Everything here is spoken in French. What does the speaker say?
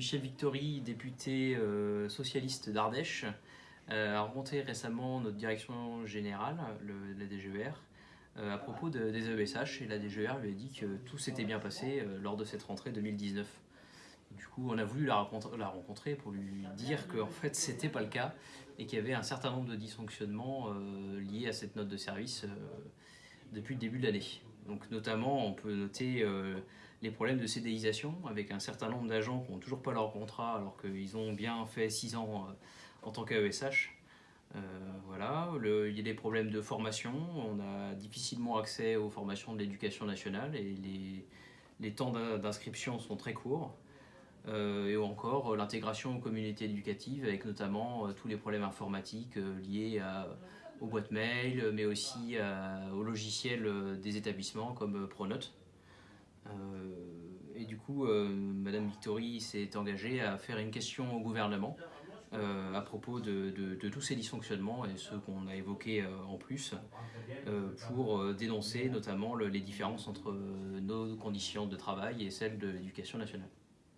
Michel Victory, député euh, socialiste d'Ardèche, euh, a rencontré récemment notre direction générale, le, la DGER, à propos de, des AESH et la DGER lui a dit que tout s'était bien passé lors de cette rentrée 2019. Du coup, on a voulu la rencontrer, pour lui dire qu'en fait, c'était pas le cas et qu'il y avait un certain nombre de dysfonctionnements liés à cette note de service depuis le début de l'année. Donc notamment, on peut noter euh, les problèmes de CDIsation avec un certain nombre d'agents qui n'ont toujours pas leur contrat alors qu'ils ont bien fait 6 ans euh, en tant qu'AESH. Euh, voilà, il y a des problèmes de formation, on a difficilement accès aux formations de l'éducation nationale et les, les temps d'inscription sont très courts. et encore l'intégration aux communautés éducatives avec notamment tous les problèmes informatiques liés à aux boîtes mail, mais aussi euh, aux logiciels euh, des établissements comme euh, Pronote. et du coup, Madame Victory s'est engagée à faire une question au gouvernement à propos de, tous ces dysfonctionnements et ceux qu'on a évoqués en plus pour dénoncer notamment les différences entre nos conditions de travail et celles de l'éducation nationale.